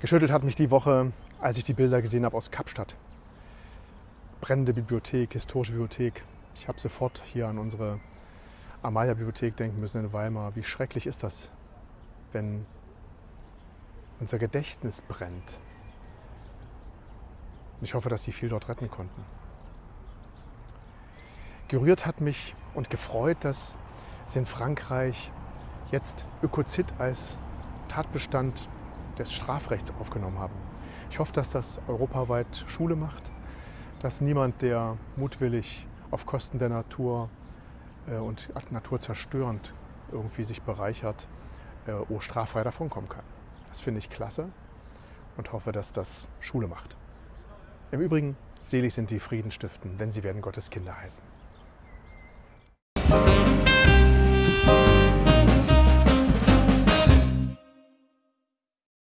Geschüttelt hat mich die Woche, als ich die Bilder gesehen habe aus Kapstadt. Brennende Bibliothek, historische Bibliothek. Ich habe sofort hier an unsere Amalia-Bibliothek denken müssen in Weimar. Wie schrecklich ist das, wenn unser Gedächtnis brennt. Und ich hoffe, dass Sie viel dort retten konnten. Gerührt hat mich und gefreut, dass Sie in Frankreich jetzt Ökozid als Tatbestand des Strafrechts aufgenommen haben. Ich hoffe, dass das europaweit Schule macht, dass niemand, der mutwillig auf Kosten der Natur äh, und Natur zerstörend irgendwie sich bereichert, äh, oh, straffrei davonkommen kann. Das finde ich klasse und hoffe, dass das Schule macht. Im Übrigen, selig sind die Friedenstiften, denn sie werden Gottes Kinder heißen.